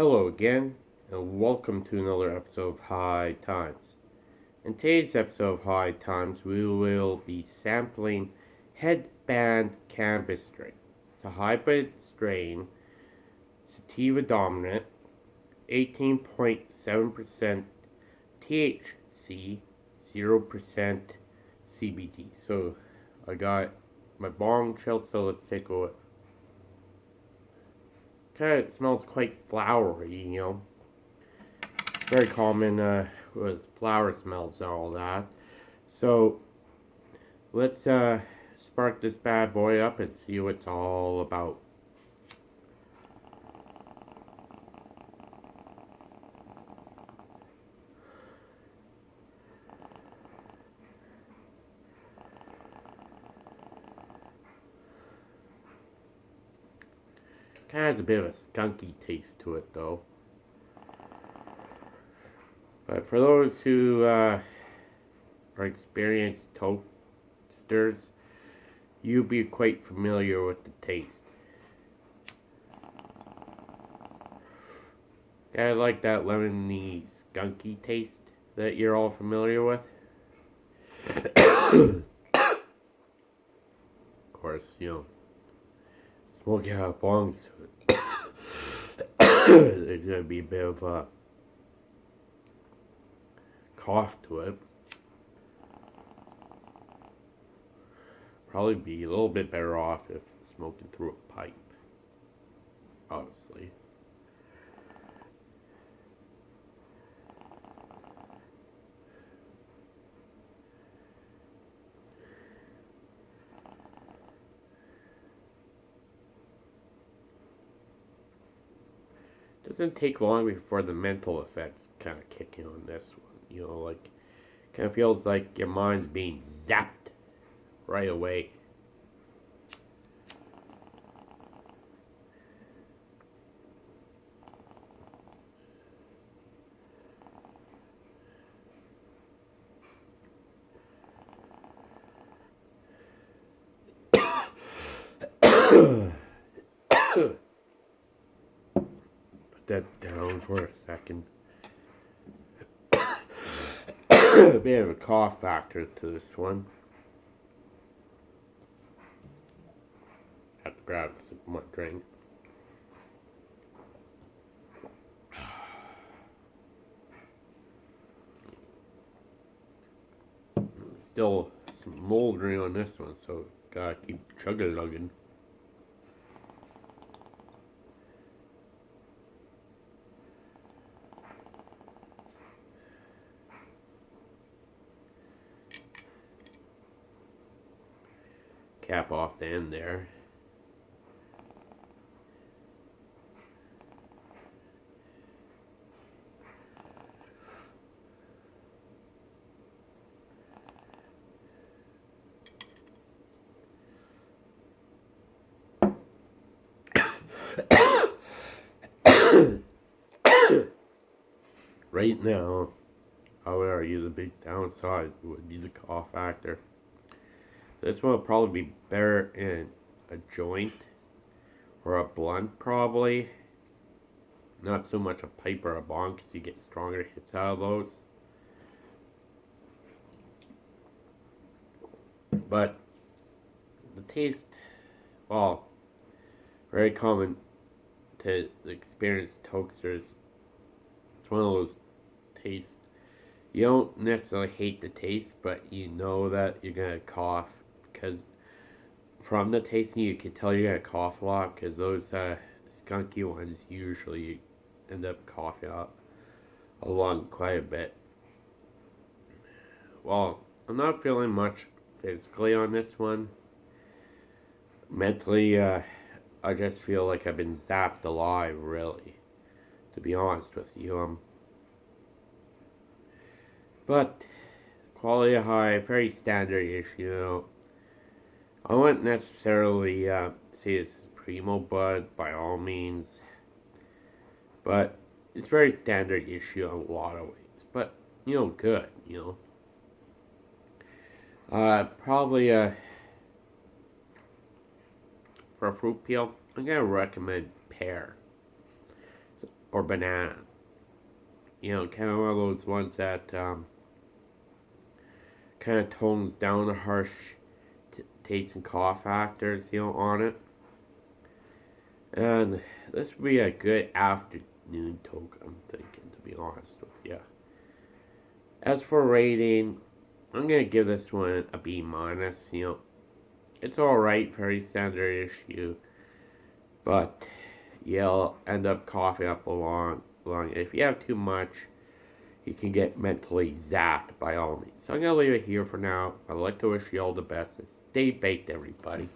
Hello again, and welcome to another episode of High Times. In today's episode of High Times, we will be sampling Headband Cannabis strain. It's a hybrid strain, sativa dominant, 18.7% THC, 0% CBD. So I got my bong so let's take a look kind of smells quite flowery, you know. Very common uh, with flower smells and all that. So let's uh, spark this bad boy up and see what it's all about. Kind of has a bit of a skunky taste to it, though. But for those who uh, are experienced toasters, you'll be quite familiar with the taste. I like that lemony skunky taste that you're all familiar with. of course, you know, smoking out bongs there's going to be a bit of a cough to it. Probably be a little bit better off if smoking through a pipe, obviously. Doesn't take long before the mental effects kind of kick in on this one. You know, like, kind of feels like your mind's being zapped right away. that down for a second. a bit of a cough factor to this one. Have to grab of my drink. Still some moldering on this one, so gotta keep chugging lugging. Cap off the end there. right now, argue the big downside would be the cough factor. This one will probably be better in a joint or a blunt probably. Not so much a pipe or a bong because you get stronger hits out of those. But the taste, well, very common to experienced toasters. It's one of those tastes. You don't necessarily hate the taste, but you know that you're going to cough because from the tasting you can tell you're gonna cough a lot because those uh, skunky ones usually end up coughing up along quite a bit. Well, I'm not feeling much physically on this one. Mentally, uh, I just feel like I've been zapped alive, really. To be honest with you, um. But quality high, very standard issue. You know, I wouldn't necessarily uh, say this is primo bud by all means, but it's very standard issue in a lot of ways. But you know, good. You know, uh, probably uh, for a fruit peel, I'm gonna recommend pear. Or banana. You know, kind of one of those ones that um, kind of tones down the harsh taste and cough factors, you know, on it. And this would be a good afternoon toke, I'm thinking, to be honest with you. As for rating, I'm gonna give this one a B minus. You know, it's all right, very standard issue, but you'll end up coughing up along. Long If you have too much, you can get mentally zapped by all means. So I'm gonna leave it here for now. I'd like to wish you all the best and stay baked, everybody.